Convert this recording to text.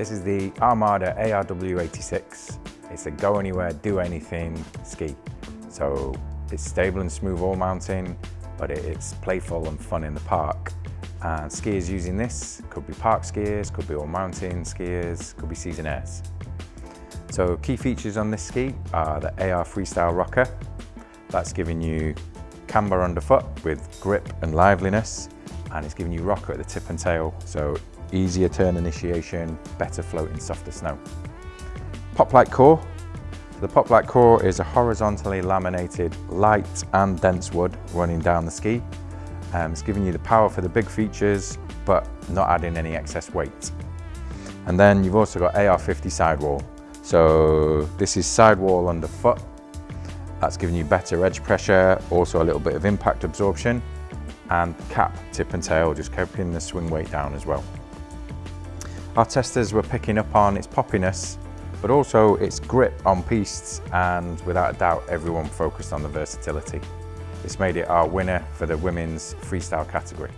This is the Armada ARW86. It's a go anywhere, do anything ski. So it's stable and smooth all mountain, but it's playful and fun in the park. And skiers using this could be park skiers, could be all mountain skiers, could be seasonaires. So key features on this ski are the AR Freestyle Rocker. That's giving you camber underfoot with grip and liveliness and it's giving you rocker at the tip and tail so easier turn initiation, better float in softer snow. Poplite core. The Poplite core is a horizontally laminated light and dense wood running down the ski. Um, it's giving you the power for the big features but not adding any excess weight. And then you've also got AR50 sidewall. So this is sidewall underfoot. That's giving you better edge pressure, also a little bit of impact absorption and cap, tip and tail, just keeping the swing weight down as well. Our testers were picking up on its poppiness, but also its grip on pistes and without a doubt everyone focused on the versatility. This made it our winner for the women's freestyle category.